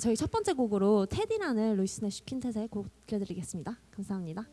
저희 첫 번째 곡으로 테디라는 루이스 내쉬 퀸텟의 곡 들려드리겠습니다. 감사합니다.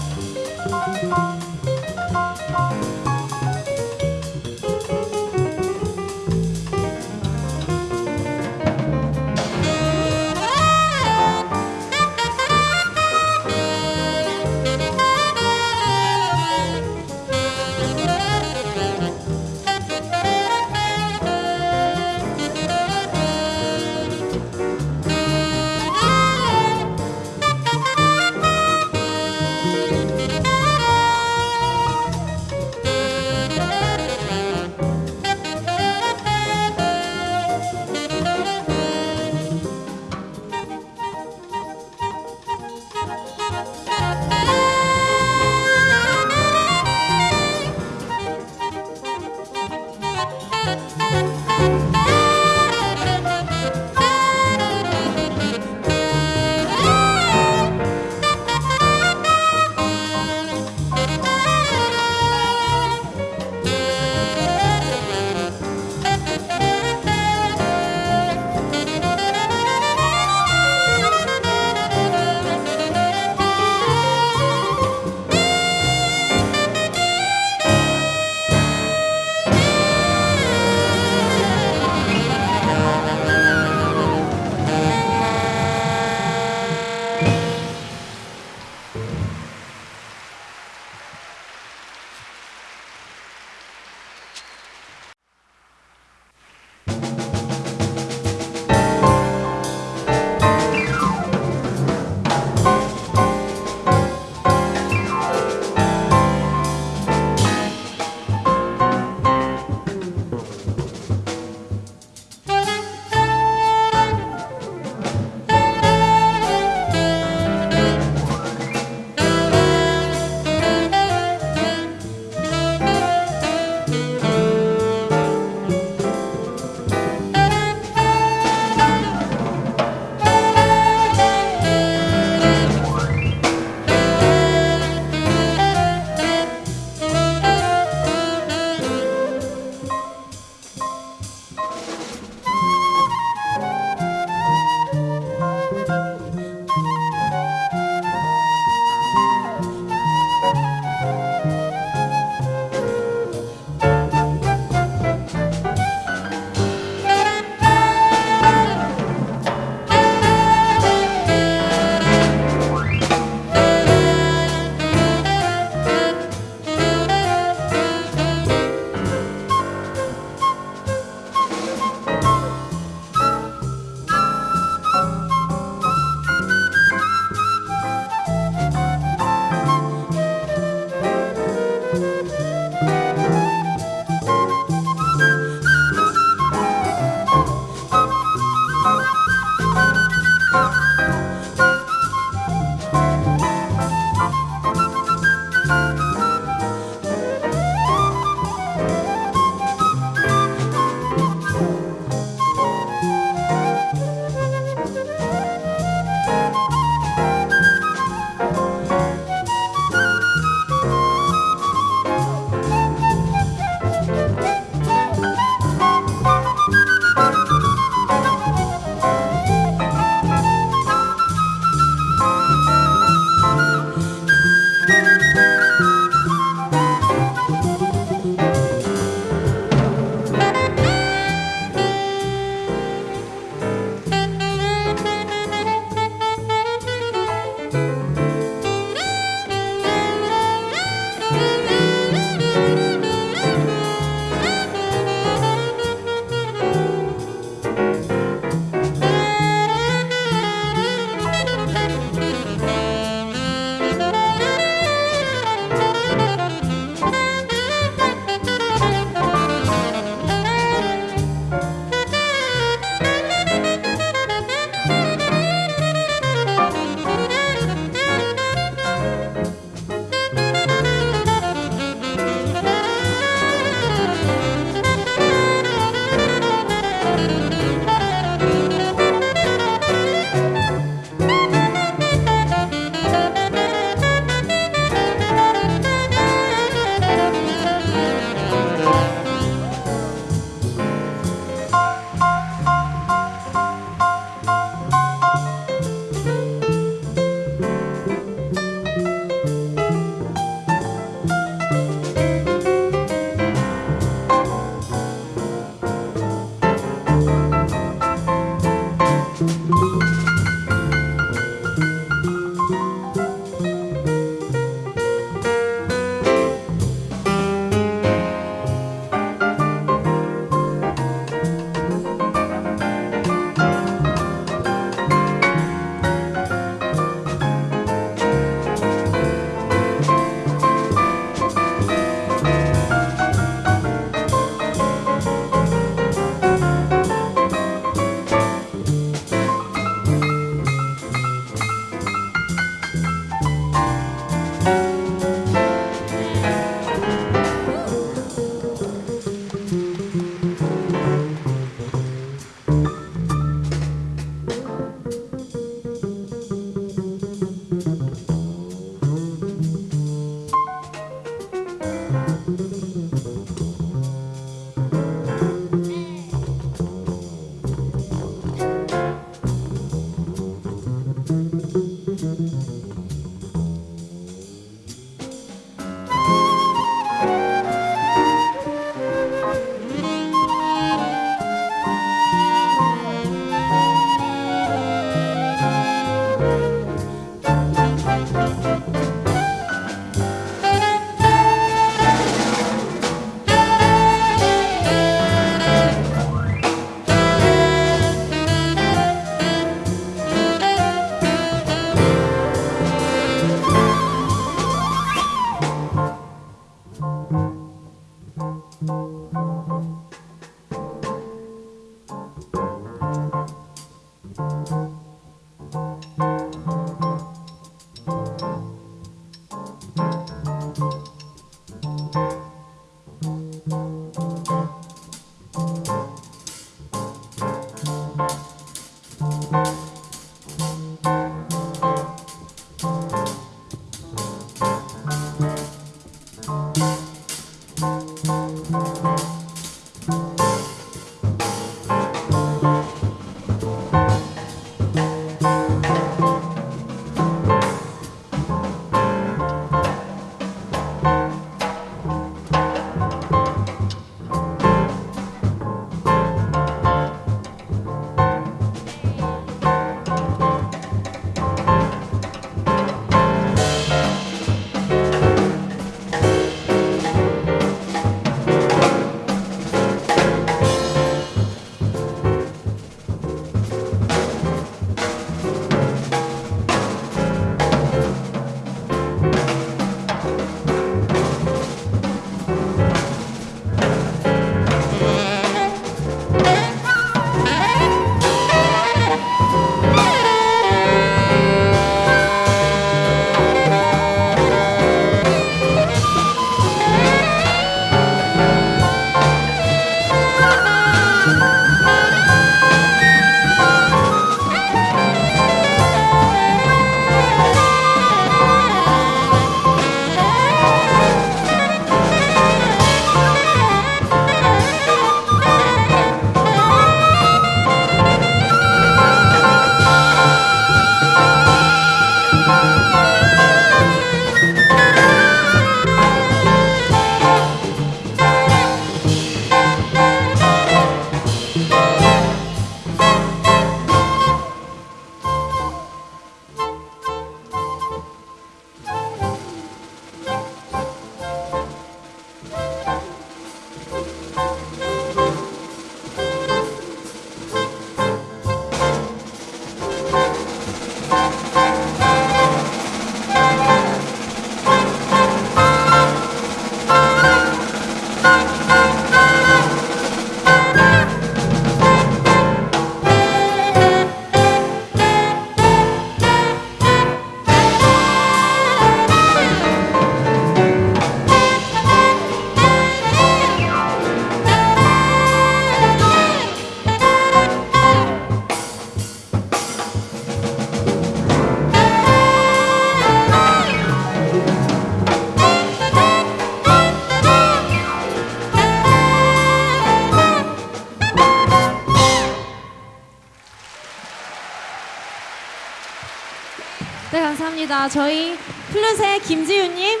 저희 플룻의 김지윤님,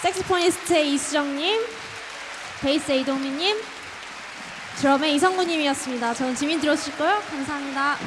색스포니스트의 이수정님, 베이스의 이동민님, 드럼의 이성구님이었습니다. 저는 지민 들어주실 거요? 감사합니다.